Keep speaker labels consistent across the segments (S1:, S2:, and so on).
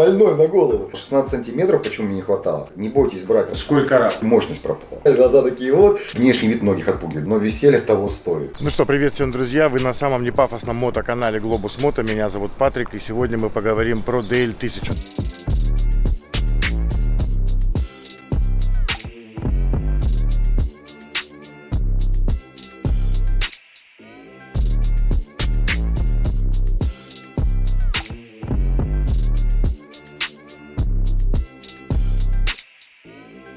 S1: больной на голову. 16 сантиметров почему мне не хватало? Не бойтесь брать.
S2: Сколько раз?
S1: Мощность пропала. Глаза такие вот. Внешний вид многих отпугивает, но веселье того стоит.
S2: Ну что, привет всем, друзья. Вы на самом непафосном мотоканале Globus Moto. Меня зовут Патрик, и сегодня мы поговорим про DL1000.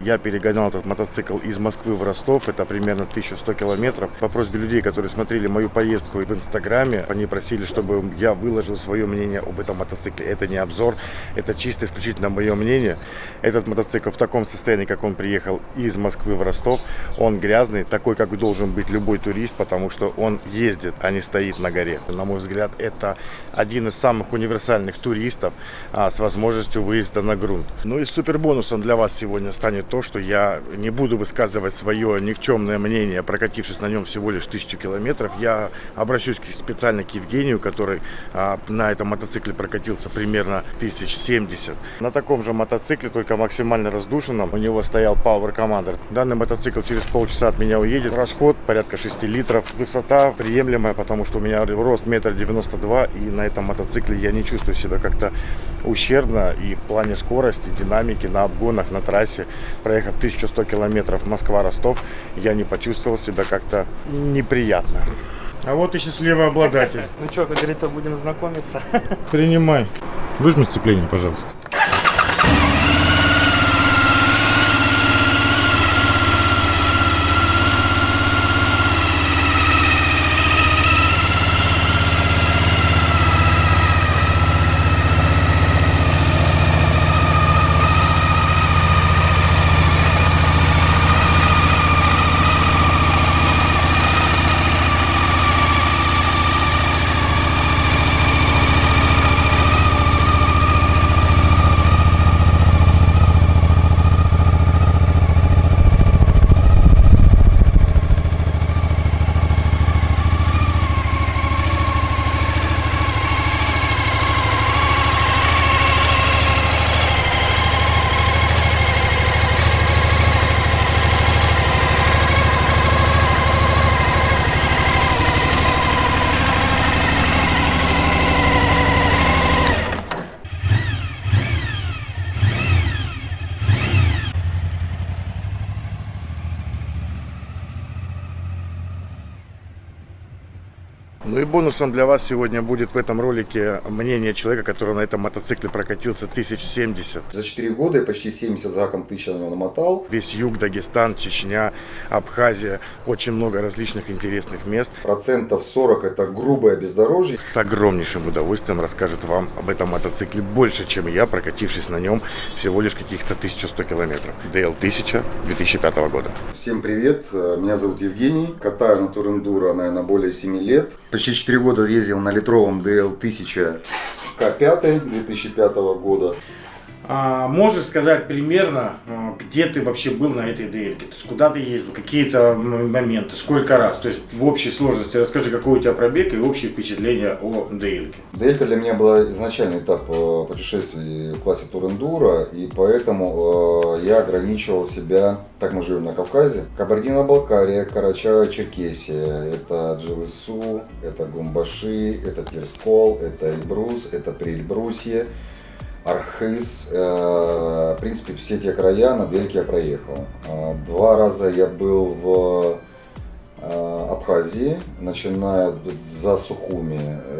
S2: Я перегонял этот мотоцикл из Москвы в Ростов, это примерно 1100 километров. По просьбе людей, которые смотрели мою поездку в Инстаграме, они просили, чтобы я выложил свое мнение об этом мотоцикле. Это не обзор, это чисто исключительно мое мнение. Этот мотоцикл в таком состоянии, как он приехал из Москвы в Ростов, он грязный, такой, как должен быть любой турист, потому что он ездит, а не стоит на горе. На мой взгляд, это один из самых универсальных туристов а, с возможностью выезда на грунт. Ну и супер бонусом для вас сегодня станет то, что я не буду высказывать свое никчемное мнение, прокатившись на нем всего лишь тысячу километров. Я обращусь специально к Евгению, который а, на этом мотоцикле прокатился примерно 1070. На таком же мотоцикле, только максимально раздушенном, у него стоял Power Commander. Данный мотоцикл через полчаса от меня уедет. Расход порядка 6 литров. Высота приемлемая, потому что у меня рост метр девяносто два, и на этом мотоцикле я не чувствую себя как-то ущербно и в плане скорости, динамики на обгонах, на трассе проехав 1100 километров Москва-Ростов, я не почувствовал себя как-то неприятно. А вот и счастливый обладатель.
S3: Ну что, как говорится, будем знакомиться.
S2: Принимай. Выжми сцепление, пожалуйста. Ну и бонусом для вас сегодня будет в этом ролике мнение человека, который на этом мотоцикле прокатился 1070.
S1: За 4 года я почти 70 заком тысяч на него намотал.
S2: Весь юг, Дагестан, Чечня, Абхазия, очень много различных интересных мест.
S1: Процентов 40 это грубое бездорожье.
S2: С огромнейшим удовольствием расскажет вам об этом мотоцикле больше, чем я, прокатившись на нем всего лишь каких-то 1100 километров. DL 1000 2005 года.
S1: Всем привет, меня зовут Евгений, катаю на Турендуро, наверное, более 7 лет. Почти 4 года ездил на литровом DL 1000 К5 2005 года.
S2: А, можешь сказать примерно, а, где ты вообще был на этой DL? То есть куда ты ездил, какие-то моменты, сколько раз? То есть в общей сложности расскажи, какой у тебя пробег и общее впечатление о DL.
S1: DL для меня была изначальный этап э, путешествий в классе Турендура, и поэтому э, я ограничивал себя, так мы живем на Кавказе, Кабардино-Балкария, Карачаево-Черкесия, это Джилысу, это Гумбаши, это Тирскол, это Эльбрус, это Приэльбрусье. Архыз, э, в принципе, все те края на Дельке я проехал. Э, два раза я был в э, Абхазии, начиная за Сухуми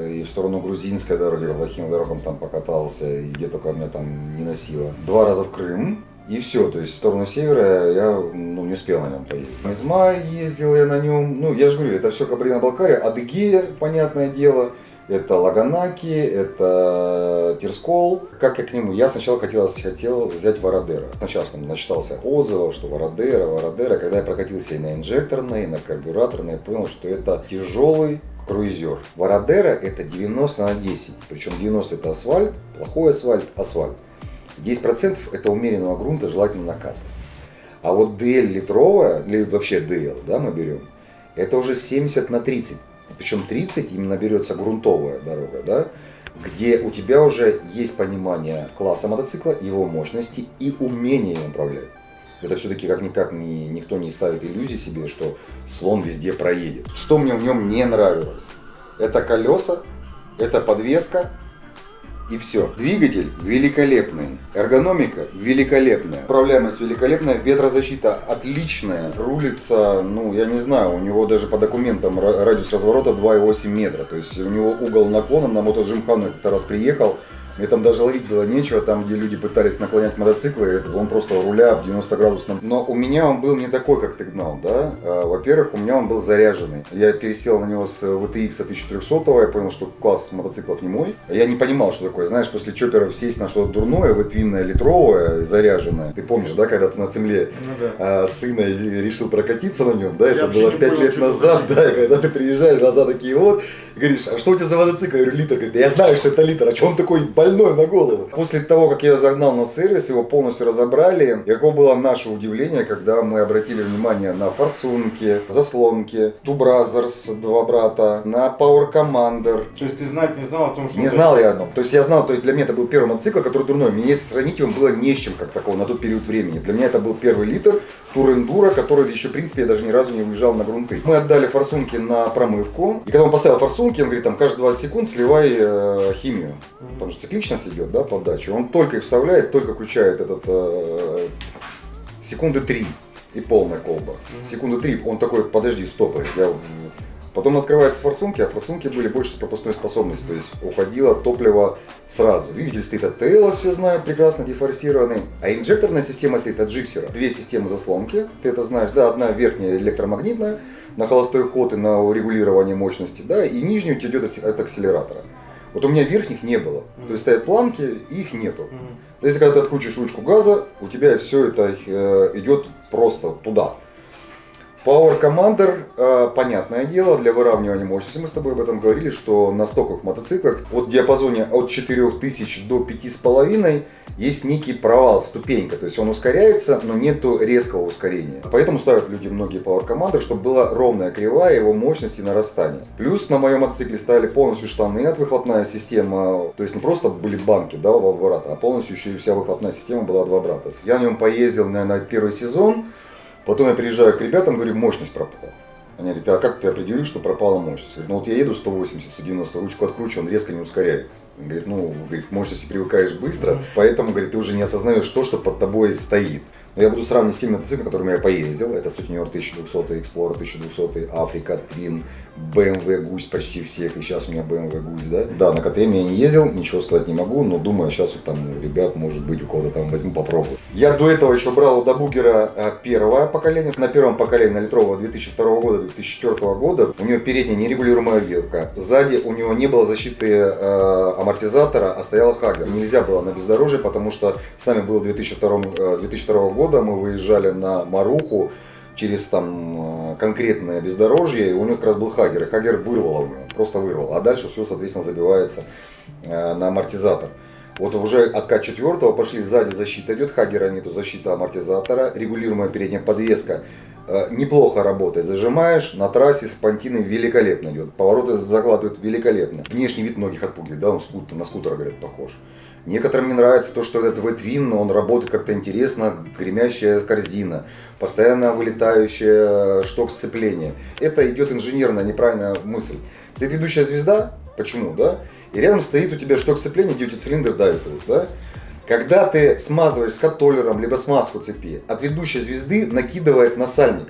S1: и в сторону грузинской дороги, по плохим дорогам там покатался, и где только меня там не носило. Два раза в Крым, и все, то есть в сторону севера я ну, не успел на нем поездить. Измай ездил я на нем, ну я же говорю, это все Кабардино-Балкария, Адыгея, понятное дело, это Лаганаки, это Тирскол. Как я к нему? Я сначала хотел, хотел взять Вородера. Сначала там начитался отзывов, что Вородера, Вородера. Когда я прокатился и на инжекторной, и на карбюраторной, я понял, что это тяжелый круизер. Вородера это 90 на 10. Причем 90 это асфальт, плохой асфальт, асфальт. 10% это умеренного грунта, желательно накат. А вот DL литровая, или вообще DL, да, мы берем, это уже 70 на 30 причем 30 именно берется грунтовая дорога, да, где у тебя уже есть понимание класса мотоцикла, его мощности и умение им управлять. Это все-таки как-никак не, никто не ставит иллюзии себе, что слон везде проедет. Что мне в нем не нравилось? Это колеса, это подвеска, и все. Двигатель великолепный, эргономика великолепная, управляемость великолепная, ветрозащита отличная, рулится, ну, я не знаю, у него даже по документам радиус разворота 2,8 метра, то есть у него угол наклона на мотоджимхану, я как-то раз приехал, мне там даже ловить было нечего, там, где люди пытались наклонять мотоциклы, это он просто руля в 90 градусном. Но у меня он был не такой, как ты гнал, да. А, во-первых, у меня он был заряженный. Я пересел на него с VTX 1400, я понял, что класс мотоциклов не мой. Я не понимал, что такое. Знаешь, после чоперов сесть на что-то дурное, ветвинное, литровое, заряженное. Ты помнишь, да, когда ты на земле ну, да. а, сына решил прокатиться на нем, да, это было 5 лет назад, да, и когда ты приезжаешь назад такие вот, говоришь, а что у тебя за мотоцикл? Я говорю, литр. Говорит, я знаю, что это литр, а что он такой больной на голову? После того, как я его загнал на сервис, его полностью разобрали, каково было наше удивление, когда мы обратили внимание на форсунки, заслонки, Two Brothers, два брата, на Power Commander.
S2: То есть ты знать не знал о том, что...
S1: Не знал я о том. То есть я знал, то есть для меня это был первый мотоцикл, который дурной. Мне сравнить его было не с чем, как такого, на тот период времени. Для меня это был первый литр, Турендура, который еще, в принципе, я даже ни разу не выезжал на грунты. Мы отдали форсунки на промывку. И когда он поставил форсунки, он говорит, там, каждые 20 секунд сливай э, химию. Потому что цикличность идет, да, подача. Он только их вставляет, только включает этот э, секунды 3 и полная колба. Секунды 3, он такой, подожди, стоп, я Потом открывается форсунки, а форсунки были больше с пропускной способностью, то есть уходило топливо сразу. Двигатель стоит от ТЛ, все знают, прекрасно дефорсированный. А инжекторная система стоит от Джиксера. Две системы заслонки, ты это знаешь, да, одна верхняя электромагнитная, на холостой ход и на регулирование мощности, да, и нижнюю идет от акселератора. Вот у меня верхних не было. Mm-hmm. То есть стоят планки, их нету. Mm-hmm. Если когда ты откручиваешь ручку газа, у тебя все это э, идет просто туда. Power Commander, э, понятное дело, для выравнивания мощности, мы с тобой об этом говорили, что на стоковых мотоциклах от диапазоне от 4000 до 5,5 есть некий провал, ступенька, то есть он ускоряется, но нету резкого ускорения. Поэтому ставят люди многие Power Commander, чтобы была ровная кривая его мощности нарастания. Плюс на моем мотоцикле ставили полностью штаны от выхлопная система, то есть не просто были банки, да, в оборота, а полностью еще и вся выхлопная система была два брата. Я на нем поездил, наверное, первый сезон, Потом я приезжаю к ребятам, говорю, мощность пропала. Они говорят, а как ты определил, что пропала мощность? Я говорю, ну вот я еду 180, 190, ручку откручу, он резко не ускоряется. Он говорит, ну, говорит, к мощности привыкаешь быстро, поэтому, говорит, ты уже не осознаешь то, что под тобой стоит. Но я буду сравнивать с теми мотоциклами, которыми я поездил. Это Сутенер 1200, Explorer 1200, Африка, Twin, BMW Гусь почти всех. И сейчас у меня BMW Гусь, да? Да, на КТМ я не ездил, ничего сказать не могу, но думаю, сейчас вот там ребят, может быть, у кого-то там возьму, попробую. Я до этого еще брал у Дабукера э, первое поколение. На первом поколении на литрового 2002 года, 2004 года у него передняя нерегулируемая вилка. Сзади у него не было защиты э, амортизатора, а стоял Хагер. Нельзя было на бездорожье, потому что с нами было 2002, э, 2002 года года мы выезжали на Маруху через там э, конкретное бездорожье, и у него как раз был Хагер, и Хагер вырвало у него, просто вырвало. А дальше все, соответственно, забивается э, на амортизатор. Вот уже от К4 пошли сзади защита идет, Хагера нету, защита амортизатора, регулируемая передняя подвеска э, неплохо работает. Зажимаешь, на трассе понтины великолепно идет, повороты закладывают великолепно. Внешний вид многих отпугивает, да, он скутер, на скутер, говорят, похож. Некоторым не нравится то, что этот ветвин, он работает как-то интересно, гремящая корзина, постоянно вылетающая э, шток сцепления. Это идет инженерная неправильная мысль. Стоит ведущая звезда, почему, да? И рядом стоит у тебя шток сцепления, где у тебя цилиндр давит его, да? Когда ты смазываешь с католером, либо смазку цепи, от ведущей звезды накидывает на сальник.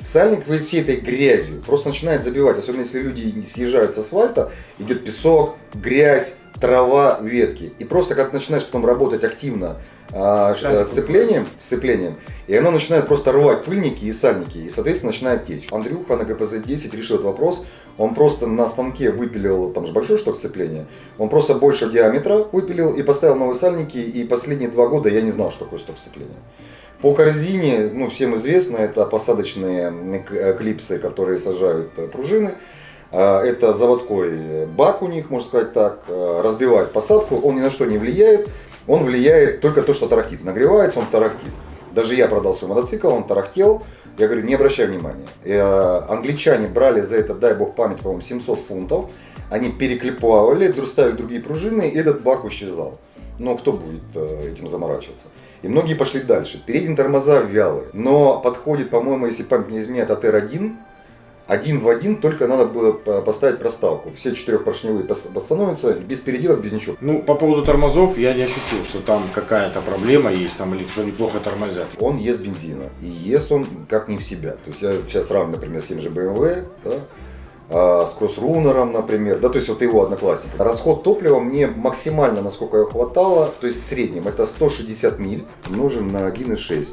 S1: Сальник всей этой грязью просто начинает забивать, особенно если люди съезжают с асфальта, идет песок, грязь, трава, ветки. И просто когда ты начинаешь потом работать активно с сцеплением, сцеплением, и оно начинает просто рвать пыльники и сальники, и, соответственно, начинает течь. Андрюха на ГПЗ-10 решил этот вопрос, он просто на станке выпилил, там же большой шток сцепления, он просто больше диаметра выпилил и поставил новые сальники, и последние два года я не знал, что такое шток сцепления. По корзине, ну, всем известно, это посадочные клипсы, которые сажают э, пружины. А, это заводской бак у них, можно сказать так, а, разбивает посадку, он ни на что не влияет, он влияет только то, что тарахтит. Нагревается, он тарахтит. Даже я продал свой мотоцикл, он тарахтел. Я говорю, не обращай внимания. Э, англичане брали за это, дай бог память, по-моему, 700 фунтов. Они переклепывали, ставили другие пружины, и этот бак исчезал. Но кто будет э, этим заморачиваться? И многие пошли дальше. Передние тормоза вялые. Но подходит, по-моему, если память не изменяет, АТР-1. Один в один, только надо было поставить проставку. Все четырехпоршневые постановятся без переделок, без ничего.
S2: Ну, по поводу тормозов я не ощутил, что там какая-то проблема есть, там, или что неплохо тормозят.
S1: Он ест бензина, и ест он как не в себя. То есть я сейчас сравниваю, например, с тем же BMW, да, с кроссрунером, например, да, то есть вот его одноклассник. Расход топлива мне максимально, насколько его хватало, то есть в среднем это 160 миль умножим на 1,6.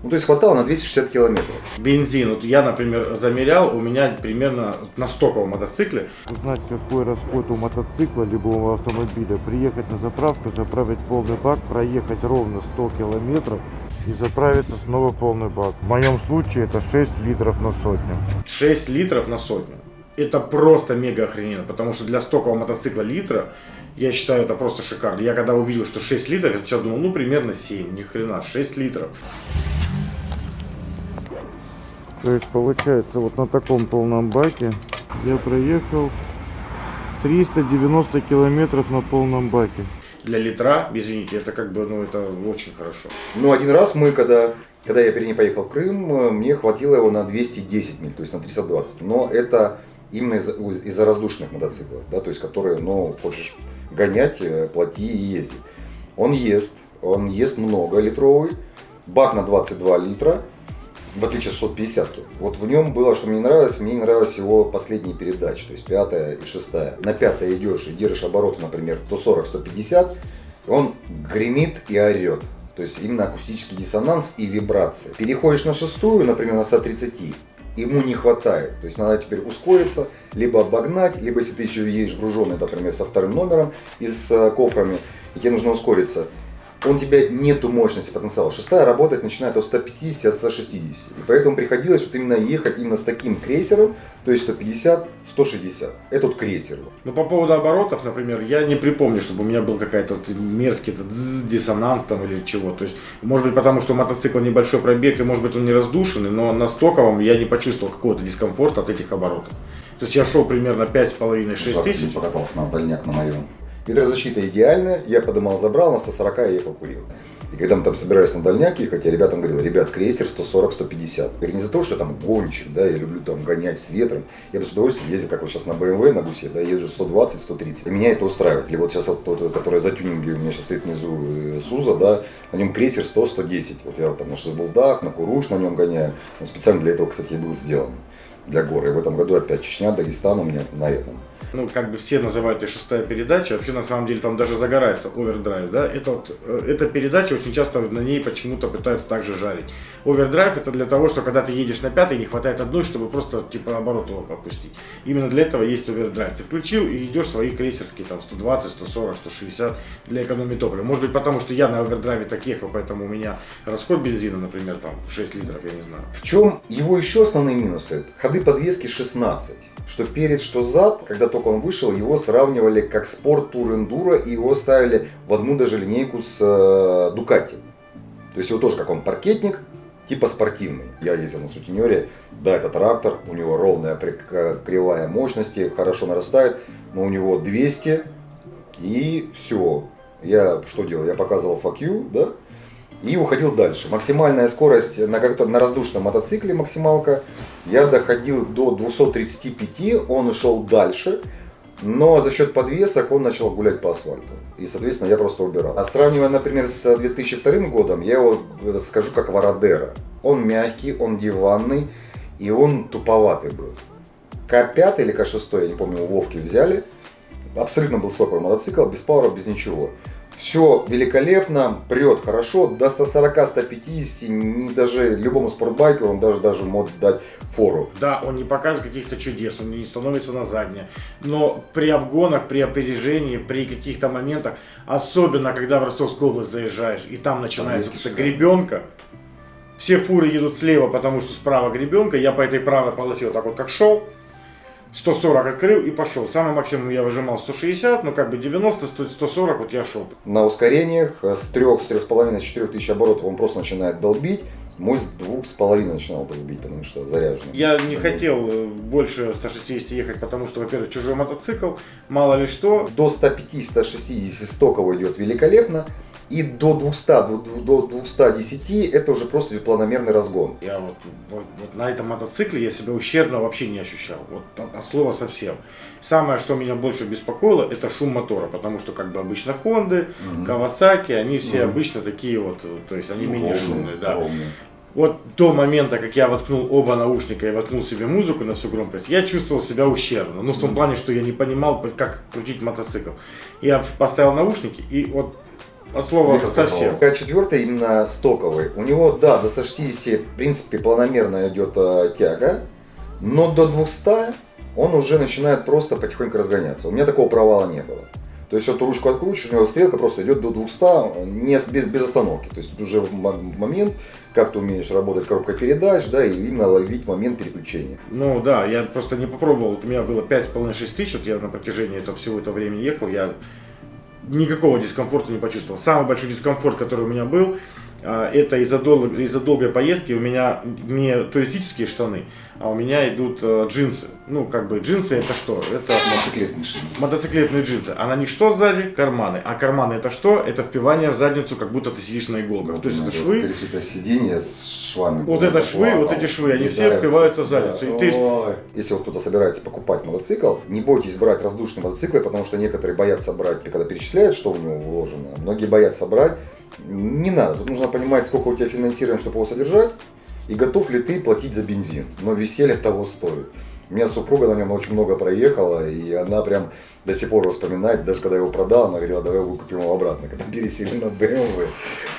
S1: Ну, то есть хватало на 260 километров.
S2: Бензин, вот я, например, замерял, у меня примерно на стоковом мотоцикле.
S4: Узнать, какой расход у мотоцикла, либо у автомобиля, приехать на заправку, заправить полный бак, проехать ровно 100 километров и заправиться снова полный бак. В моем случае это 6 литров на сотню.
S2: 6 литров на сотню. Это просто мега охрененно, потому что для стокового мотоцикла литра, я считаю, это просто шикарно. Я когда увидел, что 6 литров, я сначала думал, ну примерно 7, ни хрена, 6 литров.
S4: То есть получается вот на таком полном баке я проехал 390 километров на полном баке.
S2: Для литра, извините, это как бы, ну это очень хорошо.
S1: Ну один раз мы, когда, когда я перед поехал в Крым, мне хватило его на 210 миль, то есть на 320. Но это именно из-за из раздушенных мотоциклов, да, то есть которые, ну, хочешь гонять, э, плати и езди. Он ест, он ест много литровый, бак на 22 литра, в отличие от 650 -ки. Вот в нем было, что мне нравилось, мне не нравились его последние передачи, то есть пятая и шестая. На пятой идешь и держишь обороты, например, 140-150, он гремит и орет. То есть именно акустический диссонанс и вибрации. Переходишь на шестую, например, на 130, ему не хватает. То есть надо теперь ускориться, либо обогнать, либо если ты еще едешь груженный, например, со вторым номером и с э, кофрами, и тебе нужно ускориться, он тебя нету мощности потенциала. Шестая работать начинает от 150, от 160. И поэтому приходилось вот именно ехать именно с таким крейсером, то есть 150, 160. Это вот крейсер.
S2: Ну, по поводу оборотов, например, я не припомню, чтобы у меня был какой-то вот мерзкий этот диссонанс там или чего. То есть, может быть, потому что мотоцикл небольшой пробег, и может быть он не раздушенный, но на стоковом я не почувствовал какого-то дискомфорта от этих оборотов. То есть я шел примерно 5,5-6 тысяч.
S1: покатался на дальняк на моем. Ветрозащита идеальная, я подымал, забрал, на 140 я ехал, курил. И когда мы там собирались на дальняк ехать, я ребятам говорил, ребят, крейсер 140-150. Говорю, не за то, что я там гонщик, да, я люблю там гонять с ветром. Я бы с удовольствием ездил, как вот сейчас на BMW, на гусе, да, езжу 120-130. И меня это устраивает. Или вот сейчас вот тот, который за тюнинги у меня сейчас стоит внизу э, Суза, да, на нем крейсер 100-110. Вот я там на шестболдах, на Куруш на нем гоняю. Он специально для этого, кстати, был сделан. Для горы. И в этом году опять Чечня, Дагестан у меня на этом
S2: ну, как бы все называют ее шестая передача, вообще на самом деле там даже загорается овердрайв, да, это вот, э, эта передача очень часто на ней почему-то пытаются также жарить. Овердрайв это для того, что когда ты едешь на пятой, не хватает одной, чтобы просто типа оборот его опустить. Именно для этого есть овердрайв. Ты включил и идешь свои крейсерские там 120, 140, 160 для экономии топлива. Может быть потому, что я на овердрайве так ехал, поэтому у меня расход бензина, например, там 6 литров, я не знаю.
S1: В чем его еще основные минусы? Ходы подвески 16 что перед, что зад, когда только он вышел, его сравнивали как спорт тур эндуро и его ставили в одну даже линейку с э, Дукати. То есть его тоже как он паркетник, типа спортивный. Я ездил на сутенере, да, это трактор, у него ровная кривая мощности, хорошо нарастает, но у него 200 и все. Я что делал? Я показывал you, да, и уходил дальше. Максимальная скорость на, на раздушном мотоцикле, максималка, я доходил до 235, он ушел дальше, но за счет подвесок он начал гулять по асфальту. И, соответственно, я просто убирал. А сравнивая, например, с 2002 годом, я его скажу как Вородера. Он мягкий, он диванный, и он туповатый был. К5 или К6, я не помню, у Вовки взяли. Абсолютно был стоковый мотоцикл, без пауэра, без ничего. Все великолепно, прет хорошо, до 140-150, не даже любому спортбайкеру он даже, даже может дать фору.
S2: Да, он не покажет каких-то чудес, он не становится на заднее. Но при обгонах, при опережении, при каких-то моментах, особенно когда в Ростовскую область заезжаешь, и там начинается эта гребенка, все фуры едут слева, потому что справа гребенка, я по этой правой полосе вот так вот как шел, 140 открыл и пошел. Самый максимум я выжимал 160, но как бы 90, 100, 140 вот я шел.
S1: На ускорениях э, с 3, с 3,5, с 4 тысяч оборотов он просто начинает долбить. Мой с двух с половиной начинал долбить, потому что заряженный.
S2: Я не хотел э, больше 160 ехать, потому что, во-первых, чужой мотоцикл, мало ли что.
S1: До 150, 160 стоково идет великолепно. И до 200, до- до 210 это уже просто планомерный разгон.
S2: Я вот, вот- вот на этом мотоцикле я себя ущербно вообще не ощущал. Вот от, от слова совсем. Самое, что меня больше беспокоило, это шум мотора. Потому что как бы обычно Хонды, Кавасаки, они все
S1: Мгм.
S2: обычно такие вот, то есть они менее
S1: Ровные,
S2: шумные. Да.
S1: ровные.
S2: Вот до момента, как я воткнул оба наушника и воткнул себе музыку на всю громкость, я чувствовал себя ущербно. Ну, в том плане, что я не понимал, как крутить мотоцикл. Я поставил наушники и вот от слова совсем.
S1: такого. Четвертый именно стоковый. У него, да, до 160, в принципе, планомерно идет э, тяга, но до 200 он уже начинает просто потихоньку разгоняться. У меня такого провала не было. То есть вот ручку откручиваешь, у него стрелка просто идет до 200 не, без, без остановки. То есть тут уже момент, как ты умеешь работать коробкой передач, да, и именно ловить момент переключения.
S2: Ну да, я просто не попробовал. Вот у меня было 5,5-6 тысяч, вот я на протяжении этого всего этого времени ехал, я никакого дискомфорта не почувствовал. Самый большой дискомфорт, который у меня был, а, это из-за дол- из-за долгой поездки у меня не туристические штаны, а у меня идут э, джинсы. Ну, как бы джинсы это что? Это
S1: Мотоциклетный шин.
S2: мотоциклетные джинсы. А на них что сзади? Карманы. А карманы это что? Это впивание в задницу, как будто ты сидишь на иголках. То есть это швы.
S1: Это сиденье с швами.
S2: Вот это швы, вот эти швы, они все впиваются в задницу. И ты-.
S1: Если вот кто-то собирается покупать мотоцикл, не бойтесь брать воздушные мотоциклы, потому что некоторые боятся брать, когда перечисляют, что в него вложено. Многие боятся брать. Не надо. Тут нужно понимать, сколько у тебя финансирования, чтобы его содержать, и готов ли ты платить за бензин. Но веселье того стоит. У меня супруга на нем очень много проехала, и она прям до сих пор вспоминает, даже когда я его продал, она говорила, давай выкупим его обратно, когда пересели на BMW.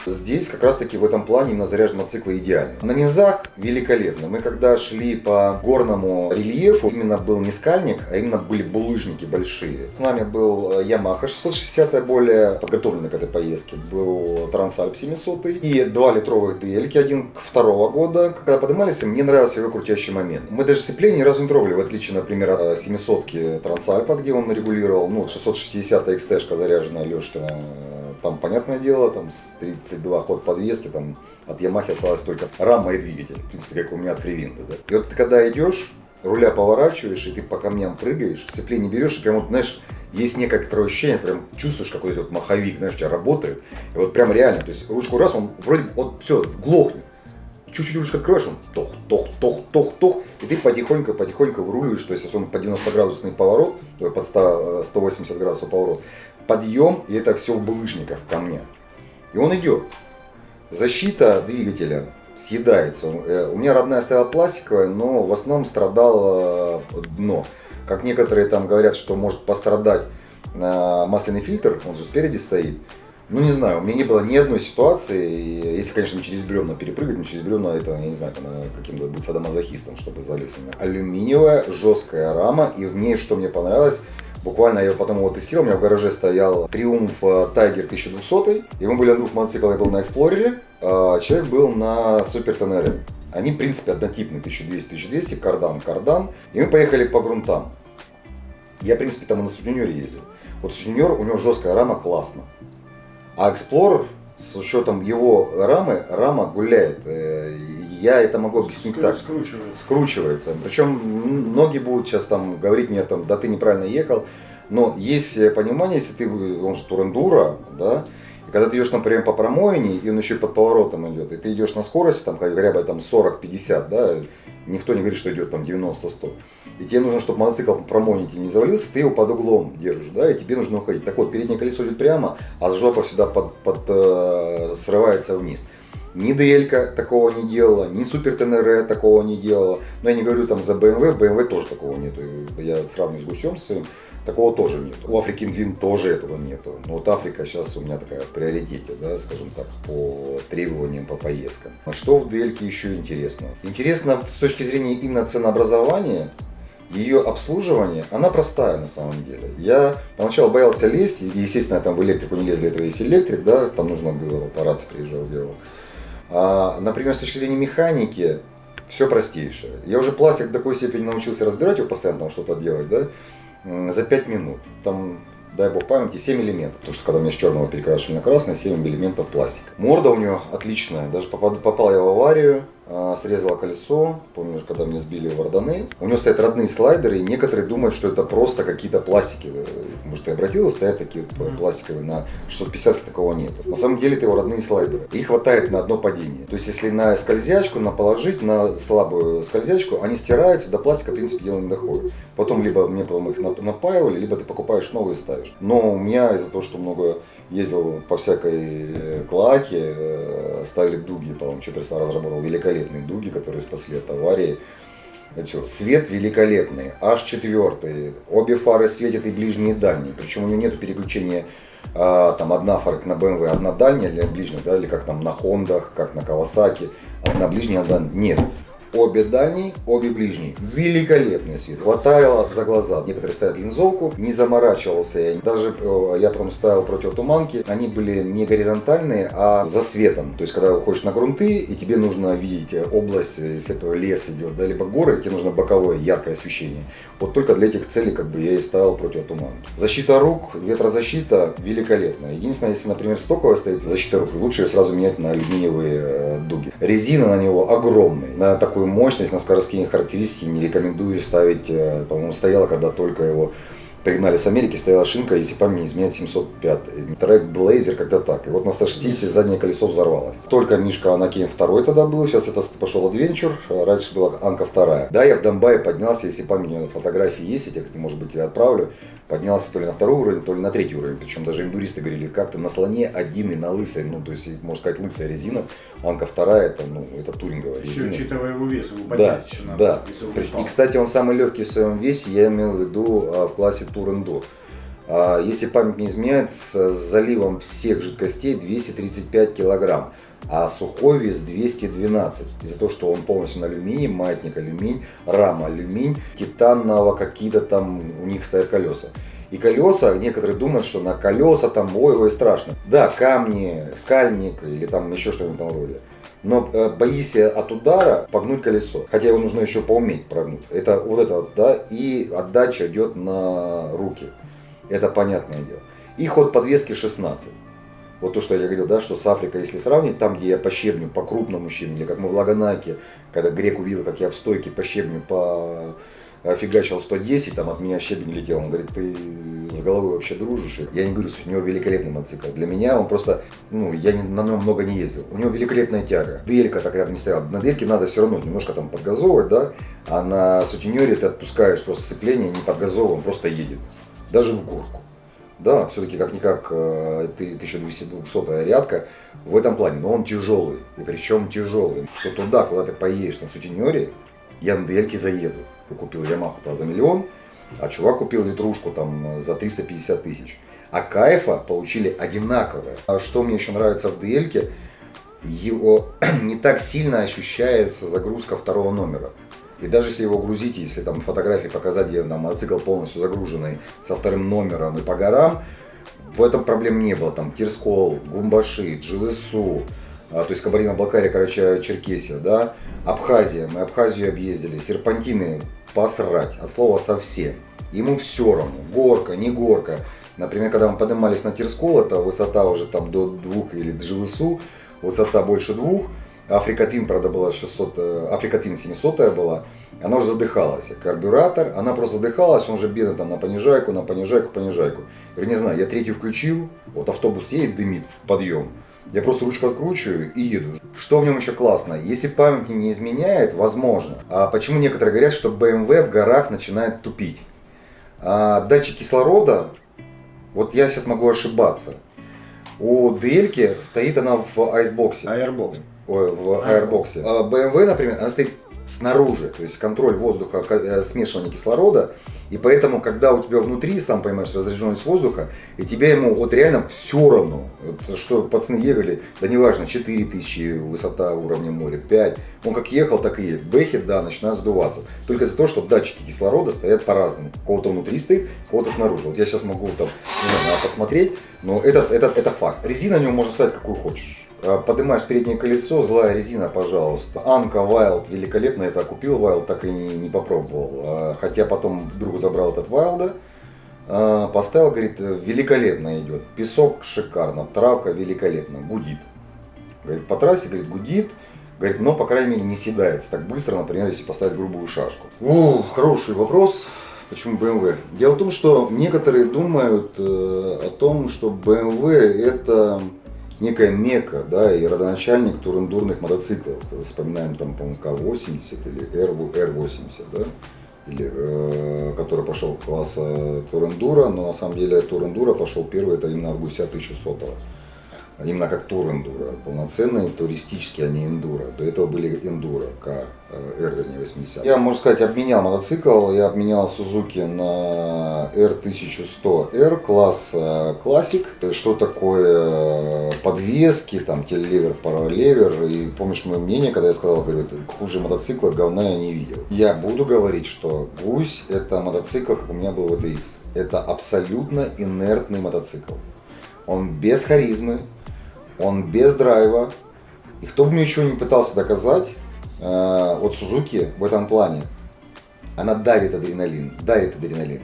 S1: Здесь как раз таки в этом плане именно заряженные мотоциклы идеальны. На низах великолепно. Мы когда шли по горному рельефу, именно был не скальник, а именно были булыжники большие. С нами был э, Yamaha 660, более подготовленный к этой поездке. Был Transalp 700 и два литровых DL, один к второго года. Когда поднимались, мне нравился его крутящий момент. Мы даже сцепление ни разу не трогали, в отличие, например, от 700 Трансальпа, где он регулировал, ну, 660 XT-шка заряженная Лешкина, там, понятное дело, там с 32 ход подвески, там от Ямахи осталась только рама и двигатель, в принципе, как у меня от фривинда, да. И вот ты когда идешь, руля поворачиваешь, и ты по камням прыгаешь, сцепление берешь, и прям вот, знаешь, есть некоторое ощущение, прям чувствуешь, какой то вот маховик, знаешь, у тебя работает. И вот прям реально, то есть ручку раз, он вроде вот все, глохнет. Чуть-чуть ручку открываешь, он тох, тох, тох, тох, тох, и ты потихоньку, потихоньку выруливаешь, то есть если он по 90 градусный поворот, то под 100, э, 180 градусов поворот, подъем, и это все в булыжниках, в камнях. И он идет. Защита двигателя съедается. Э, У меня родная стояла пластиковая, но в основном страдало э, дно. Как некоторые там говорят, что может пострадать э, масляный фильтр, он же спереди стоит. Ну, не знаю, у меня не было ни одной ситуации, если, конечно, не через бревна перепрыгать, но через бревна это, я не знаю, э, каким-то быть садомазохистом, чтобы залезть на. Алюминиевая жесткая рама, и в ней, что мне понравилось, Буквально я потом его тестировал, у меня в гараже стоял Триумф Тайгер 1200, и мы были на двух мотоциклах, я был на Эксплорере, а человек был на Супер ТНР. Они, в принципе, однотипные, 1200-1200, кардан, кардан, и мы поехали по грунтам. Я, в принципе, там и на Сутенере ездил. Вот Сутенер, у него жесткая рама, классно. А Explorer, с учетом его рамы, рама гуляет. Э, Я это могу объяснить так
S2: Скручивается.
S1: скручивается. Причем многие будут сейчас там говорить мне, там, да ты неправильно ехал. Но есть э, понимание, если ты, он же турендура, да, и когда ты идешь, например, по промоине, и он еще под поворотом идет, и ты идешь на скорости, там, говоря бы, там 40-50, да, никто не говорит, что идет там 90-100. И тебе нужно, чтобы мотоцикл по промоине не завалился, ты его под углом держишь, да, и тебе нужно уходить. Так вот, переднее колесо идет прямо, а жопа всегда под, под, э, срывается вниз. Ни DL такого не делала, ни Супер ТНР такого не делала. Но я не говорю там за BMW, BMW тоже такого нету. Я сравниваю с гусем своим, такого тоже нет. У Африки Twin тоже этого нету. Но вот Африка сейчас у меня такая в приоритете, да, скажем так, по требованиям, по поездкам. А что в DL еще интересно? Интересно с точки зрения именно ценообразования, ее обслуживание, она простая на самом деле. Я поначалу боялся лезть, и, естественно, там в электрику не лез, для этого есть электрик, да, там нужно было, по рации приезжал, делал. А, например, с точки зрения механики, Все простейшее. Я уже пластик до такой степени научился разбирать его постоянно, там что-то делать, да, за 5 минут. Там дай бог памяти, 7 элементов. Потому что когда мне с черного перекрашивали на красный, 7 элементов пластика. Морда у нее отличная. Даже попал, попал я в аварию, срезала колесо. Помню, когда мне сбили в Орданы. У него стоят родные слайдеры, и некоторые думают, что это просто какие-то пластики. Может, ты обратил, стоят такие вот пластиковые, на 650 такого нет. На самом деле это его родные слайдеры. И хватает на одно падение. То есть, если на скользячку, на положить, на слабую скользячку, они стираются, до пластика, в принципе, дело не доходит. Потом либо мне потом их нап- напаивали, либо ты покупаешь новые ставишь. Но у меня из-за того, что много ездил по всякой э, клаке, э, ставили дуги, по-моему, что разработал великолепные дуги, которые спасли от аварии. Всё. Свет великолепный, аж четвертый. Обе фары светят и ближние, и дальние. Причем у него нет переключения а, там одна фара на BMW, одна дальняя для ближних, да, или как там на Хондах, как на Кавасаки, одна ближняя, одна нет. Обе дальние, обе ближние. Великолепный свет. Хватало за глаза. Некоторые ставят линзовку. Не заморачивался я. Даже э, я потом ставил противотуманки. Они были не горизонтальные, а за светом. То есть, когда выходишь на грунты, и тебе нужно видеть э, область, если это лес идет, да, либо горы, тебе нужно боковое яркое освещение. Вот только для этих целей как бы я и ставил противотуманки. Защита рук, ветрозащита великолепная. Единственное, если, например, стоковая стоит защита рук, лучше ее сразу менять на алюминиевые э, дуги. Резина на него огромная. На такую мощность, на скоростные характеристики не рекомендую ставить. э, По-моему, стояла, когда только его пригнали с Америки, стояла шинка, если память не изменяет, 705. Трек Блейзер как-то так. И вот на 160 заднее колесо взорвалось. Только Мишка Анакеем второй тогда был, сейчас это пошел Adventure, а раньше была Анка вторая. Да, я в Донбайе поднялся, если память меня фотографии есть, я тебе, может быть, я отправлю. Поднялся то ли на второй уровень, то ли на третий уровень. Причем даже индуристы говорили, как ты на слоне один и на лысой, ну, то есть, можно сказать, лысая резина. Анка вторая, это, ну, это туринговая
S5: Еще
S1: резина.
S5: учитывая его вес, его
S1: Да,
S5: поднять еще надо.
S1: да. И, кстати, он самый легкий в своем весе, я имел в виду а, в классе Enduro. А, Если память не изменяет, с заливом всех жидкостей 235 килограмм, а сухой вес 212. Из-за того, что он полностью на алюминий, маятник алюминь, рама алюминь, титанового какие-то там у них стоят колеса. И колеса, некоторые думают, что на колеса там, ой, ой, страшно. Да, камни, скальник или там еще что-нибудь там роде. Но э, боись от удара погнуть колесо. Хотя его нужно еще поуметь прогнуть. Это вот это вот, да, и отдача идет на руки. Это понятное дело. И ход подвески 16. Вот то, что я говорил, да, что с Африкой, если сравнить, там, где я по щебню, по крупному щебню, как мы в Лаганаке, когда грек увидел, как я в стойке по щебню по фигачил 110, там от меня щебень летел. Он говорит, ты с головой вообще дружишь? Я не говорю, у него великолепный мотоцикл. Для меня он просто, ну, я не- на нем много не ездил. У него великолепная тяга. Делька так рядом не стояла. На дельке надо все равно немножко там подгазовывать, да, а на сутенере ты отпускаешь просто сцепление, не подгазовывая, он просто едет. Даже в горку. Да, все-таки как-никак э, ты 1200 рядка в этом плане, но он тяжелый. И причем тяжелый. Что туда, куда ты поедешь на сутенере, я на дельке заеду. Купил Ямаху за миллион, а чувак купил литрушку там за 350 тысяч. А кайфа получили одинаковое. А что мне еще нравится в дельке, его не так сильно ощущается загрузка второго номера. И даже если его грузить, если там фотографии показать, где там мотоцикл полностью загруженный со вторым номером и по горам, в этом проблем не было. Там Тирскол, Гумбаши, Джилысу, а, то есть Кабардино-Балкария, короче, Черкесия, да, Абхазия, мы Абхазию объездили, серпантины посрать, от слова совсем. Ему все равно, горка, не горка. Например, когда мы поднимались на Тирскол, это высота уже там до двух или Джилысу, высота больше двух, Африка Твин, правда, была 600, э, Африка Твин 700 была, она уже задыхалась. Карбюратор, она просто задыхалась, он же бедный там на понижайку, на понижайку, понижайку. Я не знаю, я третью включил, вот автобус едет, дымит в подъем. Я просто ручку откручиваю и еду. Что в нем еще классно? Если память не изменяет, возможно. А почему некоторые говорят, что BMW в горах начинает тупить? А датчик кислорода, вот я сейчас могу ошибаться. У DL стоит она в айсбоксе.
S5: Airbox.
S1: В аэрбоксе. А BMW, например, она стоит снаружи, то есть контроль воздуха, э, смешивание кислорода, и поэтому, когда у тебя внутри, сам понимаешь, разряженность воздуха, и тебе ему вот реально все равно, Вот что пацаны ехали, да неважно, 4000 высота уровня моря, 5, он как ехал, так и едет. Бэхи, да, начинают сдуваться, только из-за того, что датчики кислорода стоят по-разному, кого-то внутри стоит, кого-то снаружи. Вот я сейчас могу там, не знаю, посмотреть, но это, это, это факт. Резина на него можно ставить какую хочешь. А, Поднимаешь переднее колесо, злая резина, пожалуйста. Анка Wild великолепно, это купил Wild, так и не, не попробовал. А, Хотя потом вдруг забрал этот Wild, поставил, говорит, великолепно идет. Песок шикарно, травка великолепно, гудит. Говорит, по трассе, говорит, гудит. Говорит, но, по крайней мере, не съедается так быстро, например, если поставить грубую шашку. О, хороший вопрос. Почему BMW? Дело в том, что некоторые думают э, о том, что BMW это некая мека, да, и родоначальник турендурных мотоциклов. Вспоминаем там, по-моему, К-80 или R80, да, или, э, который пошел класса турендура, но на самом деле турендура пошел первый, это именно от гуся 1100 -го именно как тур-эндуро, полноценный туристический, а не эндуро. До этого были эндуро, К, R, вернее, 80. Я, можно сказать, обменял мотоцикл, я обменял Suzuki на R1100R, класс классик. Что такое подвески, там, телевер, паралевер. И помнишь мое мнение, когда я сказал, говорю, хуже мотоцикла говна я не видел. Я буду говорить, что гусь это мотоцикл, как у меня был VTX. Это абсолютно инертный мотоцикл. Он без харизмы, он без драйва. И кто бы мне еще не пытался доказать, э, вот Сузуки в этом плане, она давит адреналин, давит адреналин.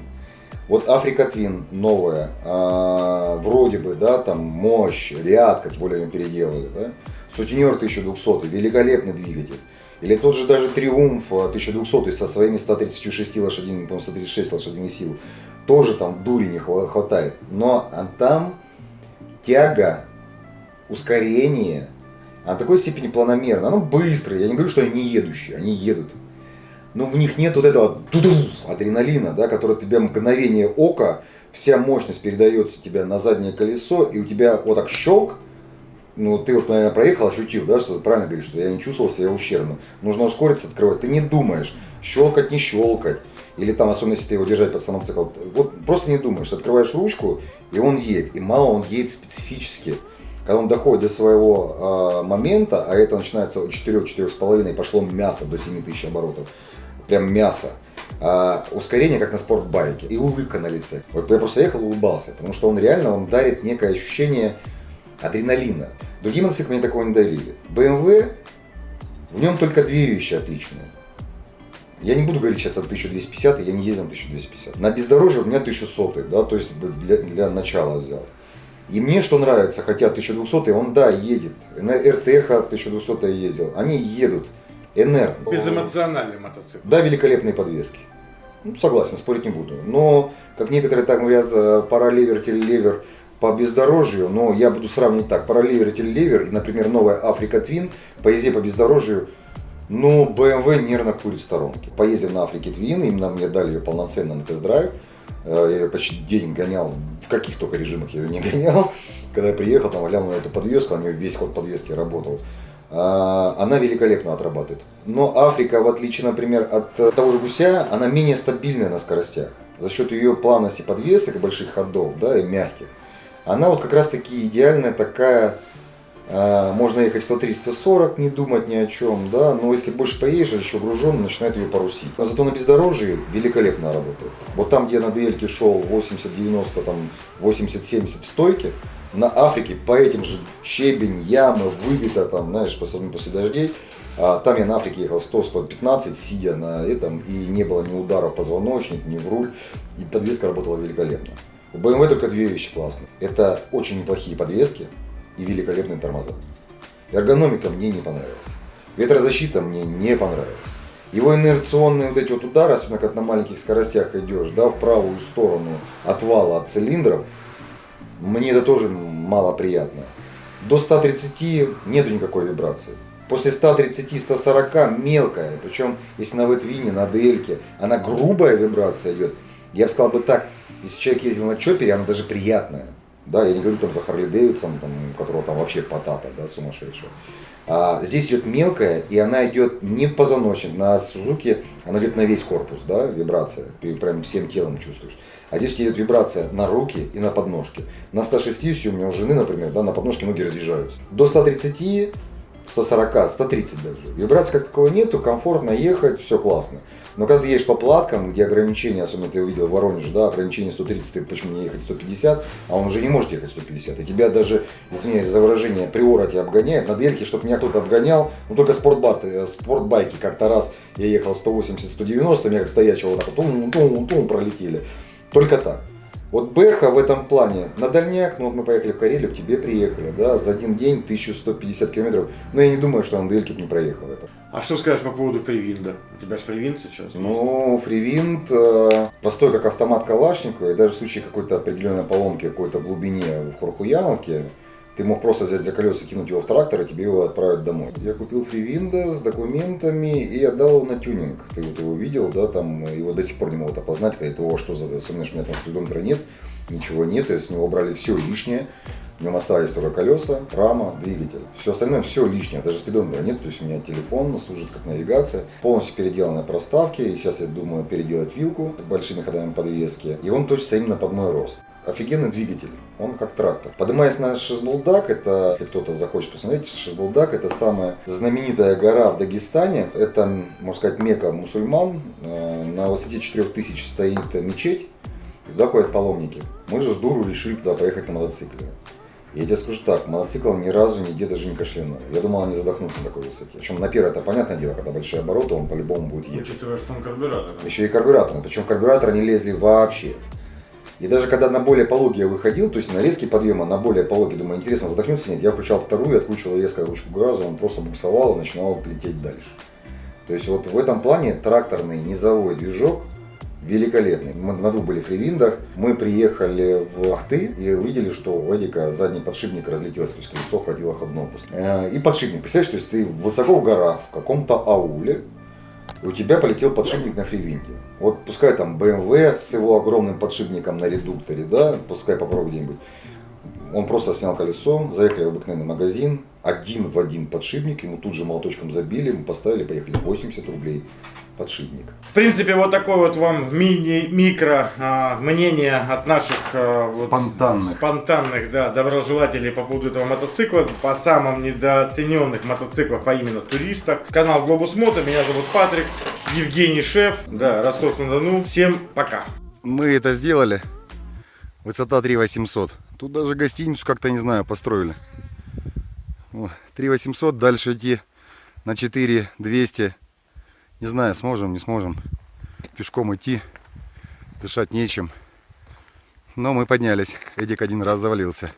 S1: Вот Африка Твин новая, э, вроде бы, да, там мощь, ряд, как более они переделали, да. Сутенер 1200, великолепный двигатель. Или тот же даже Триумф 1200 со своими 136 лошадиными, по-моему, 136 лошадиных сил. Тоже там дури не хватает. Но там тяга ускорение, а такой степени планомерно. Оно быстрое, я не говорю, что они не едущие, они едут. Но в них нет вот этого адреналина, да, который тебе мгновение ока, вся мощность передается тебе на заднее колесо, и у тебя вот так щелк, ну, ты вот, наверное, проехал, ощутил, да, что ты правильно говоришь, что я не чувствовал себя ущербным. Нужно ускориться, открывать. Ты не думаешь, щелкать, не щелкать. Или там, особенно если ты его держать под самоцикл. Вот просто не думаешь. Открываешь ручку, и он едет. И мало он едет специфически когда он доходит до своего э, момента, а это начинается от 4-4,5, пошло мясо до 7000 оборотов, прям мясо, э, ускорение как на спортбайке и улыбка на лице. Вот я просто ехал и улыбался, потому что он реально, он дарит некое ощущение адреналина. Другие мотоциклы мне такого не дарили. BMW, в нем только две вещи отличные. Я не буду говорить сейчас о 1250, я не ездил на 1250. На бездорожье у меня 1100, да, то есть для, для начала взял. И мне что нравится, хотя 1200 он, да, едет. На РТХ 1200 ездил. Они едут. Энерт.
S2: Безэмоциональный мотоцикл.
S1: Да, великолепные подвески. Ну, согласен, спорить не буду. Но, как некоторые так говорят, э, паралевер, телелевер по бездорожью, но я буду сравнивать так. Паралевер, телелевер и, например, новая Африка Твин по езде по бездорожью ну, BMW нервно курит сторонки. Поездил на Африке Твин, именно мне дали ее полноценно на тест-драйв. Э, я почти день гонял, в каких только режимах я ее не гонял. Когда я приехал, там глянул на эту подвеску, у нее весь ход подвески работал. А, она великолепно отрабатывает. Но Африка, в отличие, например, от того же гуся, она менее стабильная на скоростях. За счет ее плавности подвесок, больших ходов, да, и мягких. Она вот как раз таки идеальная такая можно ехать 130-140, не думать ни о чем, да, но если больше поедешь, еще гружен, начинает ее порусить. Но зато на бездорожье великолепно работает. Вот там, где на DL шел 80-90, там 80-70 в стойке, на Африке по этим же щебень, ямы, выбито там, знаешь, особенно после дождей, а, там я на Африке ехал 100-115, сидя на этом, и не было ни удара в позвоночник, ни в руль, и подвеска работала великолепно. У BMW только две вещи классные. Это очень неплохие подвески, и великолепные тормоза. Эргономика мне не понравилась. Ветрозащита мне не понравилась. Его инерционные вот эти вот удары, особенно когда на маленьких скоростях идешь, да, в правую сторону отвала от цилиндров, мне это тоже мало приятно. До 130 нету никакой вибрации. После 130-140 мелкая, причем если на ветвине, на дельке, она грубая вибрация идет. Я бы сказал бы так, если человек ездил на чопере, она даже приятная. Да, я не говорю там за Харли Дэвидсон, там, у которого там вообще потата, да, сумасшедшая. А, здесь идет мелкая, и она идет не позвоночник. На Сузуки она идет на весь корпус, да, вибрация. Ты прям всем телом чувствуешь. А здесь идет вибрация на руки и на подножки. На 160 у меня у жены, например, да, на подножке ноги разъезжаются. До 130 140, 130 даже. Вибрации как такого нету, комфортно ехать, все классно. Но когда ты едешь по платкам, где ограничения, особенно ты увидел в Воронеже, да, ограничение 130, ты почему не ехать 150, а он уже не может ехать 150. И тебя даже, извиняюсь за выражение, приора тебя обгоняет. На дверке, чтобы меня кто-то обгонял, ну только спортбар, э, спортбайки как-то раз я ехал 180-190, меня как стоячего вот так вот тум, тум, тум, пролетели. Только так. Вот Бэха в этом плане на дальняк, ну вот мы поехали в Карелию, к тебе приехали, да, за один день 1150 километров. Но я не думаю, что бы не проехал это.
S2: А что скажешь по поводу фривинда? У тебя же фривинд сейчас.
S1: Ну, фривинт э, простой, как автомат Калашникова, и даже в случае какой-то определенной поломки, какой-то глубине в Хурхуяновке, ты мог просто взять за колеса, кинуть его в трактор, и тебе его отправят домой. Я купил фривинда с документами и отдал его на тюнинг. Ты вот его видел, да, там его до сих пор не могут опознать, когда это, что за, особенно, у меня там спидометра нет, ничего нет, и с него убрали все лишнее. В нем остались только колеса, рама, двигатель. Все остальное все лишнее, даже спидометра нет, то есть у меня телефон служит как навигация. Полностью переделанные проставки, сейчас я думаю переделать вилку с большими ходами подвески. И он точится именно под мой рост офигенный двигатель, он как трактор. Поднимаясь на Шизбулдак, это, если кто-то захочет посмотреть, Шизбулдак это самая знаменитая гора в Дагестане, это, можно сказать, мека мусульман, Э, на высоте 4000 стоит мечеть, и туда ходят паломники. Мы же с дуру решили туда поехать на мотоцикле. Я тебе скажу так, мотоцикл ни разу нигде даже не кашлянул. Я думал, они задохнутся на такой высоте. Причем на первое это понятное дело, когда большие обороты, он по-любому будет ехать.
S2: Учитывая, что он карбюратор.
S1: Еще и карбюраторы. Причем карбюраторы не лезли вообще. И даже когда на более пологий я выходил, то есть на резкий подъема, на более пологий, думаю, интересно, задохнется нет, я включал вторую, откручивал резко ручку газа, он просто буксовал и начинал лететь дальше. То есть вот в этом плане тракторный низовой движок великолепный. Мы на двух были фривиндах, мы приехали в Ахты и увидели, что у Эдика задний подшипник разлетелся, то есть колесо ходило ходно. Э, И подшипник, представляешь, то есть ты высоко в горах, в каком-то ауле, у тебя полетел подшипник на фривинде. Вот пускай там BMW с его огромным подшипником на редукторе, да, пускай попробуй где-нибудь. Он просто снял колесо, заехали в обыкновенный магазин, один в один подшипник, ему тут же молоточком забили, мы поставили, поехали 80 рублей подшипник.
S2: В принципе, вот такое вот вам мини-микро а, мнение от наших а, вот
S1: Спонтанных.
S2: спонтанных да, доброжелателей по поводу этого мотоцикла, по самым недооцененных мотоциклов, а именно туристах. Канал Глобус Мото, меня зовут Патрик, Евгений Шеф, да, Ростов-на-Дону. Всем пока!
S1: Мы это сделали. Высота 3800. Тут даже гостиницу как-то, не знаю, построили. 3800, дальше идти на 4200. Не знаю, сможем, не сможем. Пешком идти, дышать нечем. Но мы поднялись. Эдик один раз завалился.